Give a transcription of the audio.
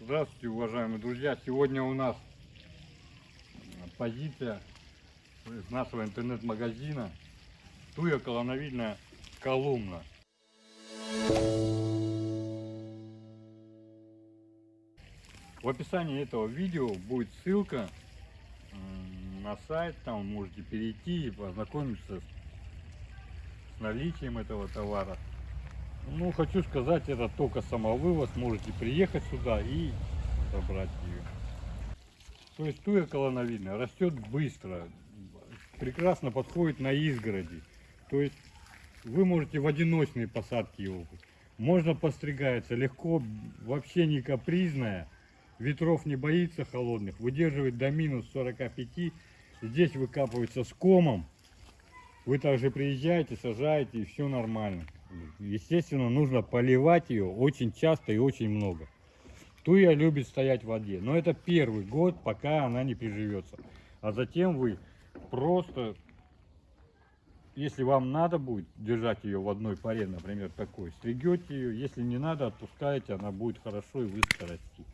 Здравствуйте, уважаемые друзья! Сегодня у нас позиция нашего интернет-магазина Туя колоновидная колумна. В описании этого видео будет ссылка на сайт, там можете перейти и познакомиться с наличием этого товара. Ну, хочу сказать, это только самовывоз, можете приехать сюда и забрать ее. То есть туя колоновидная растет быстро, прекрасно подходит на изгороди. То есть вы можете в одиночные посадки его. Можно постригается легко, вообще не капризная, ветров не боится холодных, выдерживает до минус 45. Здесь выкапывается с комом. Вы также приезжаете, сажаете и все нормально. Естественно, нужно поливать ее очень часто и очень много. Туя любит стоять в воде, но это первый год, пока она не приживется. А затем вы просто, если вам надо будет держать ее в одной паре, например, такой, стригете ее. Если не надо, отпускаете, она будет хорошо и быстро расти.